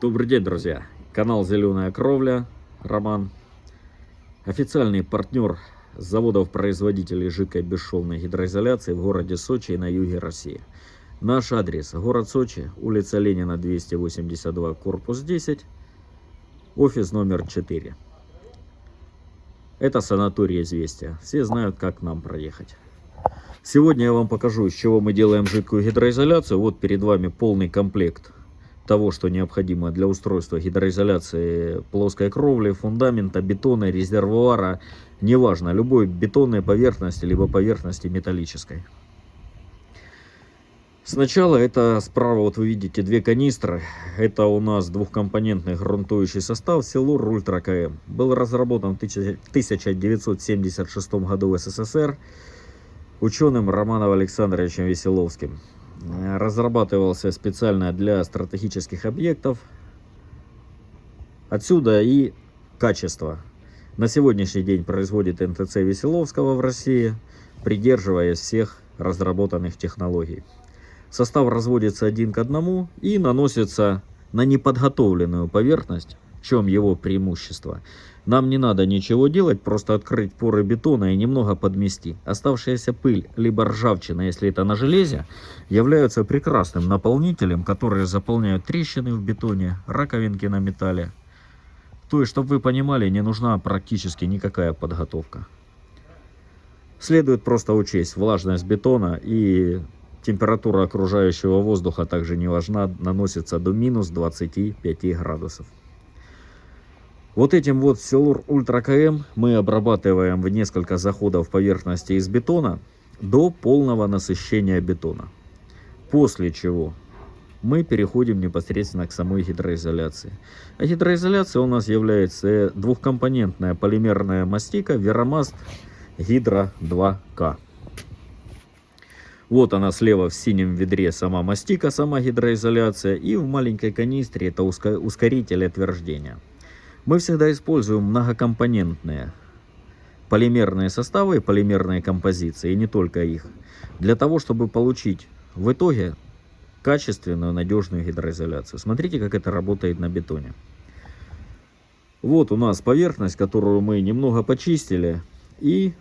Добрый день, друзья! Канал «Зеленая кровля», Роман. Официальный партнер заводов-производителей жидкой бесшовной гидроизоляции в городе Сочи и на юге России. Наш адрес – город Сочи, улица Ленина, 282, корпус 10, офис номер 4. Это санаторий «Известия». Все знают, как нам проехать. Сегодня я вам покажу, из чего мы делаем жидкую гидроизоляцию. Вот перед вами полный комплект того, что необходимо для устройства гидроизоляции плоской кровли, фундамента, бетона, резервуара, неважно, любой бетонной поверхности, либо поверхности металлической. Сначала это справа, вот вы видите, две канистры. Это у нас двухкомпонентный грунтующий состав Силур Ультра КМ. Был разработан в 1976 году в СССР ученым Романом Александровичем Веселовским. Э, разрабатывался специально для стратегических объектов. Отсюда и качество. На сегодняшний день производит НТЦ Веселовского в России, придерживаясь всех разработанных технологий. Состав разводится один к одному и наносится на неподготовленную поверхность, в чем его преимущество. Нам не надо ничего делать, просто открыть поры бетона и немного подмести. Оставшаяся пыль, либо ржавчина, если это на железе, являются прекрасным наполнителем, которые заполняют трещины в бетоне, раковинки на металле. То есть, чтобы вы понимали, не нужна практически никакая подготовка. Следует просто учесть влажность бетона и температура окружающего воздуха также не важна, наносится до минус 25 градусов. Вот этим вот Силур Ультра КМ мы обрабатываем в несколько заходов поверхности из бетона до полного насыщения бетона. После чего мы переходим непосредственно к самой гидроизоляции. А гидроизоляция у нас является двухкомпонентная полимерная мастика Веромаст Гидро 2К. Вот она слева в синем ведре сама мастика, сама гидроизоляция. И в маленькой канистре это ускоритель отверждения. Мы всегда используем многокомпонентные полимерные составы и полимерные композиции, и не только их, для того, чтобы получить в итоге качественную, надежную гидроизоляцию. Смотрите, как это работает на бетоне. Вот у нас поверхность, которую мы немного почистили и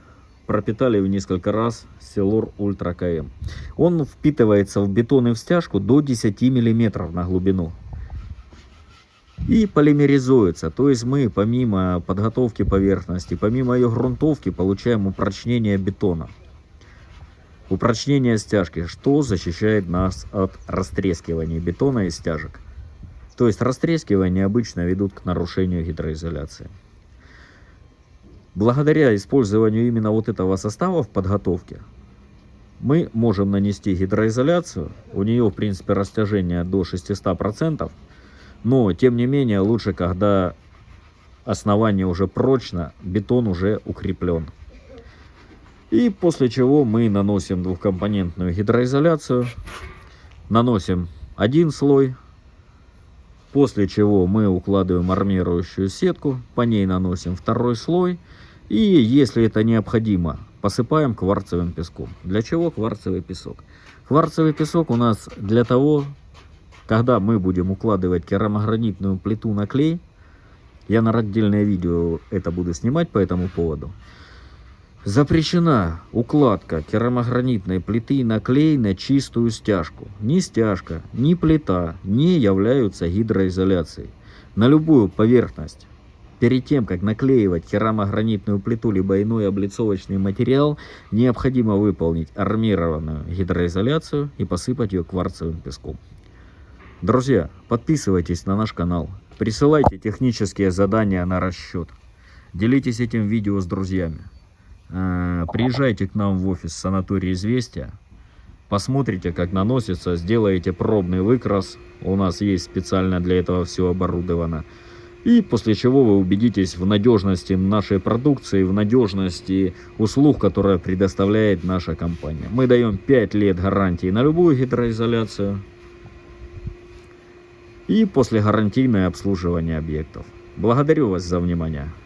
пропитали в несколько раз Силур Ультра КМ. Он впитывается в бетон и в стяжку до 10 мм на глубину и полимеризуется. То есть мы помимо подготовки поверхности, помимо ее грунтовки, получаем упрочнение бетона. Упрочнение стяжки, что защищает нас от растрескивания бетона и стяжек. То есть растрескивания обычно ведут к нарушению гидроизоляции. Благодаря использованию именно вот этого состава в подготовке, мы можем нанести гидроизоляцию. У нее, в принципе, растяжение до 600%. Но, тем не менее, лучше, когда основание уже прочно, бетон уже укреплен. И после чего мы наносим двухкомпонентную гидроизоляцию. Наносим один слой. После чего мы укладываем армирующую сетку. По ней наносим второй слой. И если это необходимо, посыпаем кварцевым песком. Для чего кварцевый песок? Кварцевый песок у нас для того, когда мы будем укладывать керамогранитную плиту на клей, я на отдельное видео это буду снимать по этому поводу, запрещена укладка керамогранитной плиты на клей на чистую стяжку. Ни стяжка, ни плита не являются гидроизоляцией. На любую поверхность Перед тем, как наклеивать керамогранитную плиту либо иной облицовочный материал, необходимо выполнить армированную гидроизоляцию и посыпать ее кварцевым песком. Друзья, подписывайтесь на наш канал, присылайте технические задания на расчет, делитесь этим видео с друзьями, э, приезжайте к нам в офис санатория «Известия», посмотрите, как наносится, сделаете пробный выкрас, у нас есть специально для этого все оборудовано, и после чего вы убедитесь в надежности нашей продукции, в надежности услуг, которые предоставляет наша компания. Мы даем 5 лет гарантии на любую гидроизоляцию, и после гарантийное обслуживание объектов. Благодарю вас за внимание.